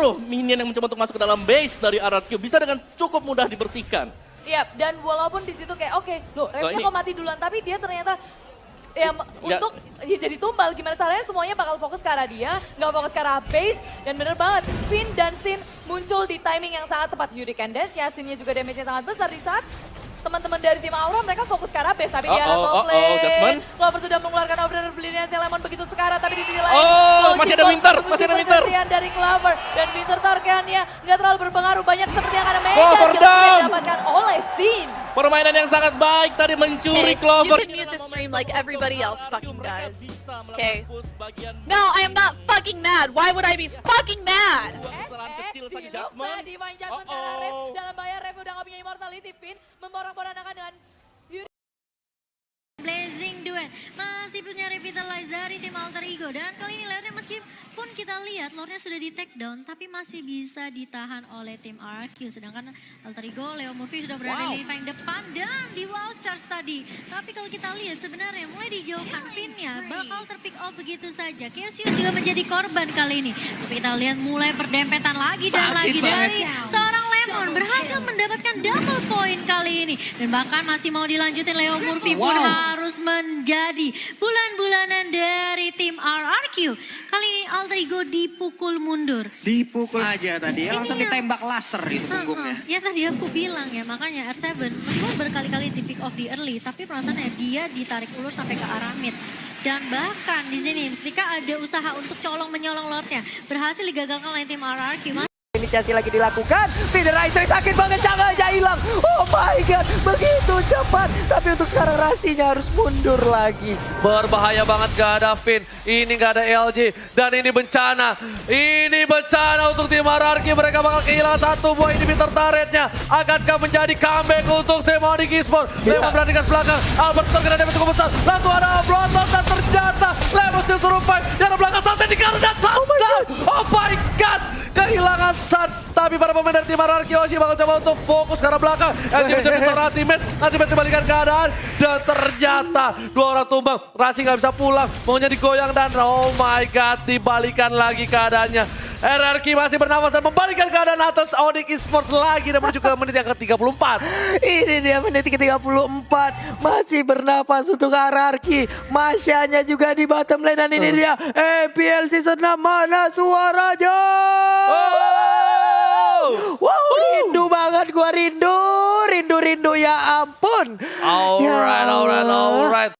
seluruh minion yang mencoba untuk masuk ke dalam base dari RRQ bisa dengan cukup mudah dibersihkan. Iya, dan walaupun di situ kayak oke, loh Refnya ini- kok mati duluan, tapi dia ternyata ya Ya. untuk ya jadi tumbal gimana caranya semuanya bakal fokus ke arah dia, nggak fokus ke arah base dan bener banget Finn dan Sin muncul di timing yang sangat tepat Yuri and Dash ya Sinnya juga damage-nya sangat besar di saat teman-teman dari tim Aura mereka fokus ke arah base tapi dia Uh-oh, top uh-oh, lane. Judgment. Clover sudah mengeluarkan order belinya si Lemon begitu sekarang tapi di sisi lain Oh, masih ada Winter, masih ada Winter. pergantian dari Clover dan Winter targetnya nggak terlalu berpengaruh banyak seperti yang ada Megan Clover down. didapatkan oleh Sin. Permainan yang sangat baik tadi mencuri Hey, Clover. you can mute the stream like everybody else fucking does. Okay. No, I am not fucking mad. Why would I be fucking mad? Kesalahan kecil saja dilupa, Judgment. Immortality Pin memborak-borandakan dengan Yuri. Blazing Duet. Masih punya revitalize dari tim Alter Ego. Dan kali ini Leonnya meskipun kita lihat Lordnya sudah di take down tapi masih bisa ditahan oleh tim RQ sedangkan Alter Ego Leo Murphy sudah berada di paling depan dan di wall charge tadi. Tapi kalau kita lihat sebenarnya mulai dijauhkan Finnya bakal terpick off begitu saja. Cassius juga menjadi korban kali ini. Tapi kita lihat mulai perdempetan lagi dan Sakit lagi banget. dari seorang Lemon berhasil mendapatkan double point kali ini dan bahkan masih mau dilanjutin Leo Murphy pun Wow. harus menjadi bulan-bulanan dari tim RRQ. Kali ini Alter Ego dipukul mundur. Dipukul aja tadi ya, langsung Ini ditembak laser itu punggungnya. Ya tadi aku bilang ya, makanya R7 meskipun berkali-kali di pick off di early, tapi perasaannya dia ditarik ulur sampai ke arah mid. Dan bahkan di sini ketika ada usaha untuk colong menyolong Lordnya, berhasil digagalkan oleh tim RRQ. Inisiasi lagi dilakukan. Feeder Rider sakit banget, jangan aja hilang. Oh my god, begitu cepat. Tapi untuk sekarang Rasinya harus mundur lagi. Berbahaya banget gak ada Finn. Ini gak ada LG. Dan ini bencana. Ini bencana untuk tim RRQ. Mereka bakal kehilangan satu buah inhibitor turretnya. Akankah menjadi comeback untuk tim Onyx Esports? Lemon berani ke belakang. Albert terkena damage cukup besar. Langsung ada Bloodlord dan ternyata Lemon still survive. Kehilangan Sun. Tapi para pemain dari tim RRQ Oshi bakal coba untuk fokus ke arah belakang. LG menjadi seorang ultimate. Ultimate dibalikan keadaan. Dan ternyata dua orang tumbang. Rasi nggak bisa pulang. Maunya digoyang dan oh my god. Dibalikan lagi keadaannya. RRQ masih bernafas dan membalikan keadaan atas Onyx Esports lagi dan menuju ke menit yang ke-34. Ini dia menit ke-34. Masih bernapas untuk RRQ. Masyanya juga di bottom lane. Dan ini dia MPL Season 6. Mana suaranya? Oh! Wow, rindu banget gua rindu. Ya ampun. Alright, Ya alright, alright.